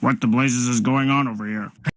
What the blazes is going on over here?